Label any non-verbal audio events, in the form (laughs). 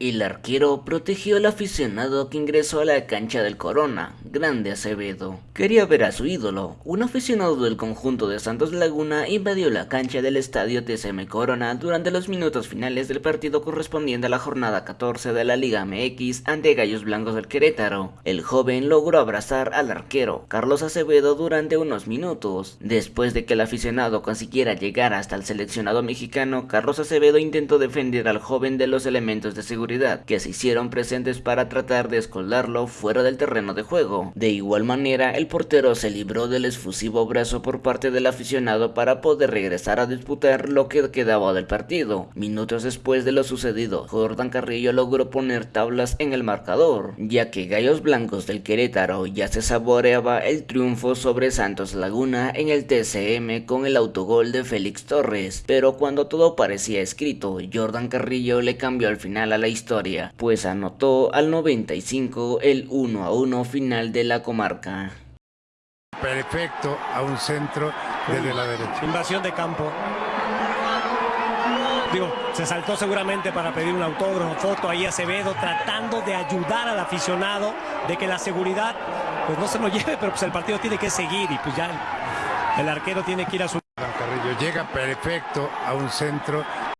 El arquero protegió al aficionado que ingresó a la cancha del Corona, Grande Acevedo. Quería ver a su ídolo. Un aficionado del conjunto de Santos Laguna invadió la cancha del estadio TCM Corona durante los minutos finales del partido correspondiente a la jornada 14 de la Liga MX ante Gallos Blancos del Querétaro. El joven logró abrazar al arquero, Carlos Acevedo, durante unos minutos. Después de que el aficionado consiguiera llegar hasta el seleccionado mexicano, Carlos Acevedo intentó defender al joven de los elementos de seguridad que se hicieron presentes para tratar de escoldarlo fuera del terreno de juego. De igual manera, el portero se libró del efusivo brazo por parte del aficionado para poder regresar a disputar lo que quedaba del partido. Minutos después de lo sucedido, Jordan Carrillo logró poner tablas en el marcador, ya que Gallos Blancos del Querétaro ya se saboreaba el triunfo sobre Santos Laguna en el TCM con el autogol de Félix Torres, pero cuando todo parecía escrito, Jordan Carrillo le cambió al final a la historia pues anotó al 95 el 1 a 1 final de la comarca. Perfecto a un centro desde la derecha. Invasión de campo. Digo, se saltó seguramente para pedir un autógrafo, foto ahí Acevedo, tratando de ayudar al aficionado, de que la seguridad pues no se lo (laughs) lleve, pero pues el partido tiene que seguir y pues ya el, el arquero tiene que ir a su... Carrillo llega perfecto a un centro